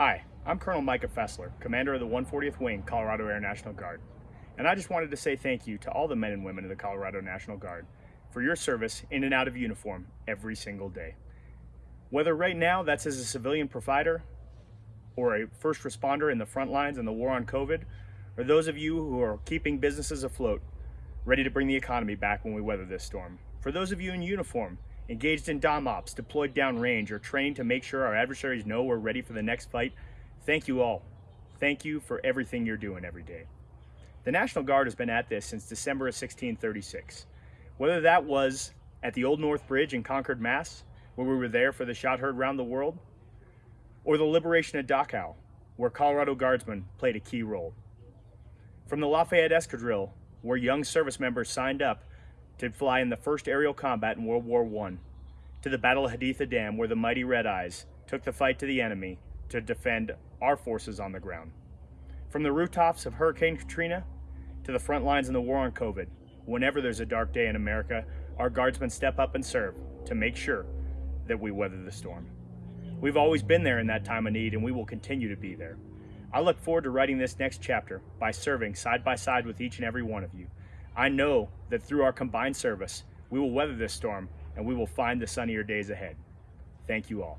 Hi, I'm Colonel Micah Fessler, Commander of the 140th Wing, Colorado Air National Guard. And I just wanted to say thank you to all the men and women of the Colorado National Guard for your service in and out of uniform every single day. Whether right now that's as a civilian provider or a first responder in the front lines in the war on COVID, or those of you who are keeping businesses afloat, ready to bring the economy back when we weather this storm. For those of you in uniform, engaged in dom ops, deployed downrange, or trained to make sure our adversaries know we're ready for the next fight, thank you all. Thank you for everything you're doing every day. The National Guard has been at this since December of 1636. Whether that was at the Old North Bridge in Concord, Mass., where we were there for the shot heard round the world, or the liberation of Dachau, where Colorado Guardsmen played a key role. From the Lafayette Escadrille, where young service members signed up to fly in the first aerial combat in World War I, to the Battle of Haditha Dam, where the mighty Red Eyes took the fight to the enemy to defend our forces on the ground. From the rooftops of Hurricane Katrina to the front lines in the war on COVID, whenever there's a dark day in America, our guardsmen step up and serve to make sure that we weather the storm. We've always been there in that time of need and we will continue to be there. I look forward to writing this next chapter by serving side by side with each and every one of you. I know that through our combined service, we will weather this storm and we will find the sunnier days ahead. Thank you all.